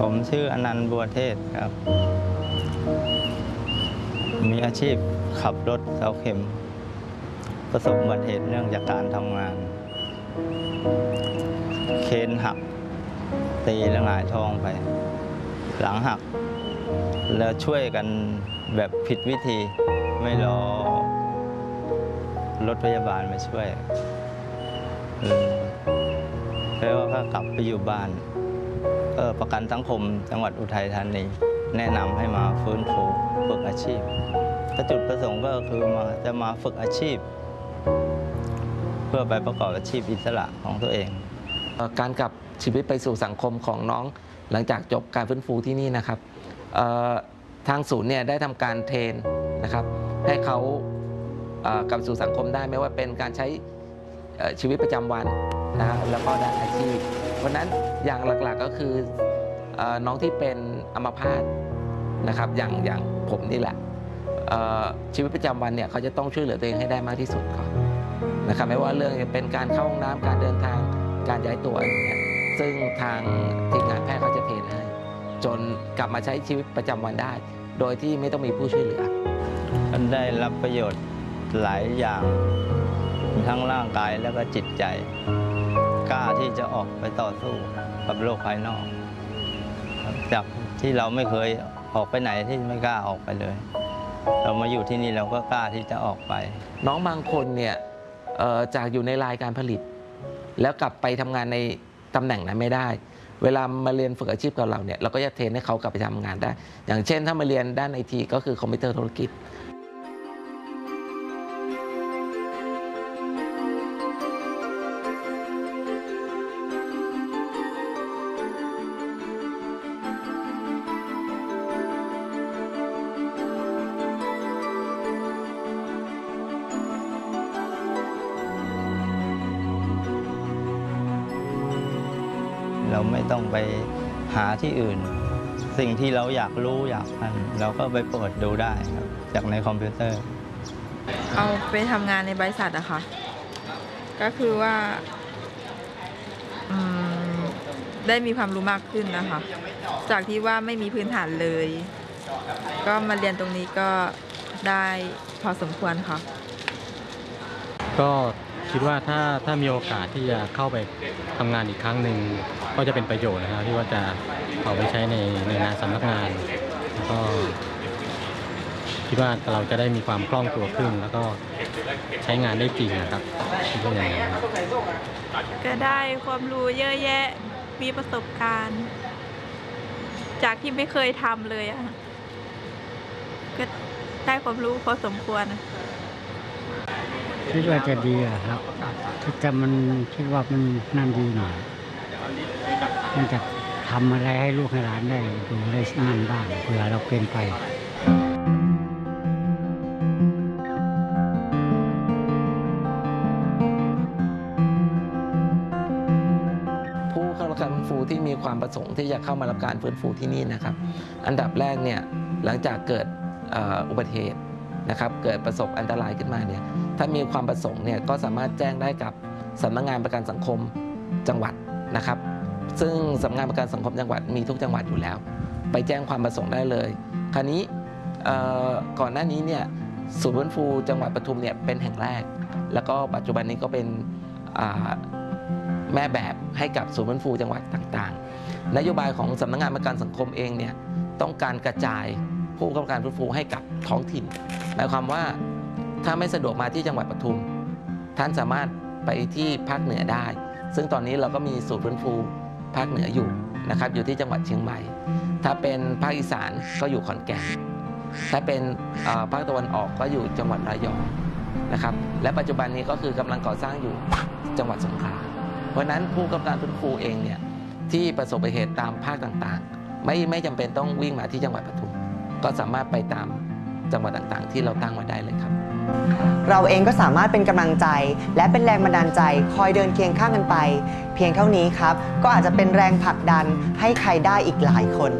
ผมชื่ออนันต์บัวเทศครับ มีอาชีพขับรถเสาเข็ม ประสบอุบัติเหตุเนื่องจากการทำงาน เคนหัก ตีและหงายท้องไป หลังหัก แล้วช่วยกันแบบผิดวิธีไม่รอรถพยาบาลมาช่วยแล้วก็กลับไปอยู่บ้าน ประกันสังคมจังหวัดอุทัยธานี แนะนำให้มาฟื้นฟูฝึกอาชีพจุดประสงค์ก็คือมาจะมาฝึกอาชีพ เพื่อไปประกอบอาชีพอิสระของตัวเองเออการกลับชีวิตไปสู่สังคมของน้องหลังจากจบการฟื้นฟูที่นี่นะครับออทางศูนย์เนี่ยได้ทำการเทรนนะครับ ให้เขาเออกลับสู่สังคมได้ไม่ว่าเป็นการใช้ชีวิตประจำวันนะแล้วก็ด้านอาชีพ ราะฉะนั้นอย่างหลักๆก็คืออน้องที่เป็นอัมพาตนะครับอย่างอย่างผมนี่แหละชีวิตประจำวันเนี่ยเขาจะต้องช่วยเหลือตัวเองให้ได้มากที่สุดก่อนนะครับไม่ว่าเรื่องจะเป็นการเข้าห้องน้ำการเดินทางการย้ายตัวอะไรเงี้ยซึ่งทางทีมงานแพทย์เขาจะเทรนให้จนกลับมาใช้ชีวิตประจำวันได้ โดยที่ไม่ต้องมีผู้ช่วยเหลือมันได้รับประโยชน์หลายอย่าง ทั้งร่างกายแล้วก็จิตใจ กล้าที่จะออกไปต่อสู้กับโลกภายนอก จากที่เราไม่เคยออกไปไหนที่ไม่กล้าออกไปเลย เรามาอยู่ที่นี่เราก็กล้าที่จะออกไป น้องบางคนเนี่ยจากอยู่ในรายการผลิต แล้วกลับไปทำงานในตำแหน่งนั้นไม่ได้ เวลามาเรียนฝึกอาชีพกับเราเนี่ยเราก็จะเทรนให้เขากลับไปทำงานได้ อย่างเช่นถ้ามาเรียนด้านไอทีก็คือคอมพิวเตอร์ธุรกิจ เราไม่ต้องไปหาที่อื่น สิ่งที่เราอยากรู้อยากนั่นเราก็ไปเปิดดูได้ครับจากในคอมพิวเตอร์ เอาไปทำงานในบริษัทอะค่ะ ก็คือว่าอืมได้มีความรู้มากขึ้นนะคะ จากที่ว่าไม่มีพื้นฐานเลย ก็มาเรียนตรงนี้ก็ได้พอสมควรค่ะ ก็คิดว่าถ้าถ้ามีโอกาสที่จะเข้าไปทำงานอีกครั้งหนึ่ง ก็จะเป็นประโยชน์นะครับที่ว่าจะเอาไปใช้ในในงานสำนักงานแล้วก็คิดว่าเราจะได้มีความคล่องตัวขึ้น แล้วก็ใช้งานได้จริงนะครับคิดว่าอย่างนั้นครับก็ได้ความรู้เยอะแยะมีประสบการณ์ จากที่ไม่เคยทำเลยอะก็ได้ความรู้พอสมควรนะคิดว่าจะดีอะครับแต่มันคิดว่ามันนั่นดีหน่อย มันจะทำอะไรให้ลูกให้หลานได้ดูได้นั่นบ้างเผื่อเราเป็นไปผู้เข้ารับการฟื้นฟูที่มีความประสงค์ที่จะเข้ามารับการฟื้นฟูที่นี่นะครับ อันดับแรกเนี่ยหลังจากเกิดอุบัติเหตุนะครับ เกิดประสบอันตรายขึ้นมาเนี่ยถ้ามีความประสงค์เนี่ยก็สามารถแจ้งได้กับสำนักงานประกันสังคมจังหวัดนะครับ ซึ่งสำนักงานประกันสังคมจังหวัดมีทุกจังหวัดอยู่แล้ว ไปแจ้งความประสงค์ได้เลย คราวนี้ก่อนหน้านี้เนี่ยศูนย์ฟื้นฟูจังหวัดปทุมเนี่ยเป็นแห่งแรก แล้วก็ปัจจุบันนี้ก็เป็นแม่แบบให้กับศูนย์ฟื้นฟูจังหวัดต่างๆ นโยบายของสำนักงานประกันสังคมเองเนี่ยต้องการกระจายผู้ประกอบการฟื้นฟูให้กับท้องถิ่น หมายความว่าถ้าไม่สะดวกมาที่จังหวัดปทุม ท่านสามารถไปที่ภาคเหนือได้ ซึ่งตอนนี้เราก็มีศูนย์ฟื้นฟู ภาคเหนืออยู่นะครับอยู่ที่จังหวัดเชียงใหม่ ถ้าเป็นภาคอีสานก็อยู่ขอนแก่น ถ้าเป็นภาคตะวันออกก็อยู่จังหวัดระยองนะครับ และปัจจุบันนี้ก็คือกำลังก่อสร้างอยู่จังหวัดสงขลา เพราะนั้นผู้กำกับการฟื้นฟูเองเนี่ยที่ประสบอุบัติเหตุตามภาคต่างๆ ไม่ไม่จำเป็นต้องวิ่งมาที่จังหวัดปทุม ก็สามารถไปตาม จังหวัดต่างๆ ที่เราตั้งไว้ได้เลยครับ เราเองก็สามารถเป็นกำลังใจ และเป็นแรงบันดาลใจ คอยเดินเคียงข้างกันไป เพียงเท่านี้ครับ ก็อาจจะเป็นแรงผลักดันให้ใครได้อีกหลายคน